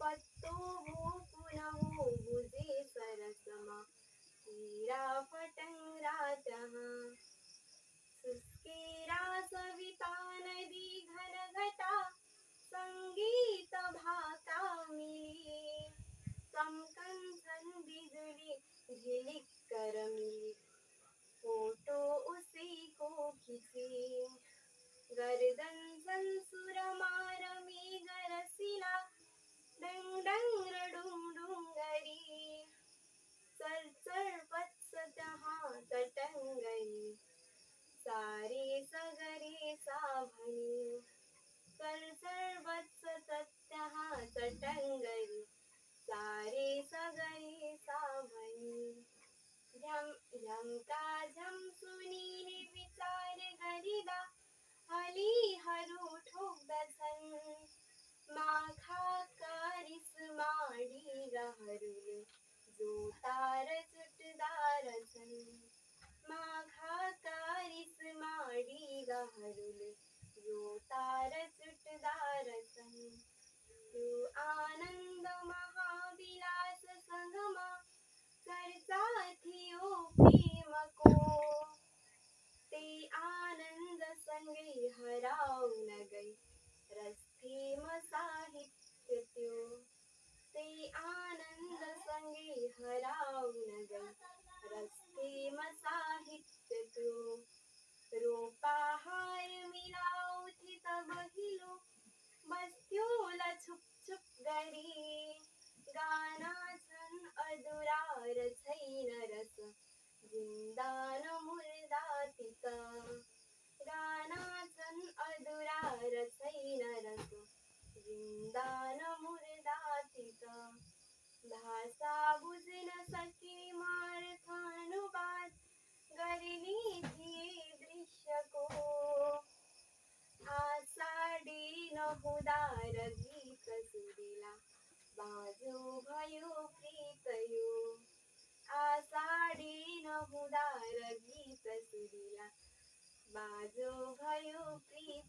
पत्तो हो पुनहो बुझे सरसमा। हीरा फटंगरातहा सुस्केरा सविता, नदी घनघटा। संगीत भाका मिली। समकंथन बिजली झिलिक कर मिली। फ़ोटो उसी को खिंची। गर्दन संसुर मार मी गरसिला। साभणी चल चल वत्स सत्या चटंगरी सारे सगरे साभणी झम झमका झम सुनील विचार गरिदा हली हरू ठोक दसन माखा रस्ते म साहित्य त्यो ते आनंद संगे हराव न गई रस्ते म साहित्य त्यो रोपा हार मिलाऊ थी तब हिलो बस्त्योला छुप छुप गरी, गाना धासा बुजन सकी मार थानुबाद गरिनी थी दृश्य को। आसाडी न उदार गीत सुरीला बाजू भयो प्रीतयो आसाडी न उदार गीत सुरीला बाजू भयो प्रीत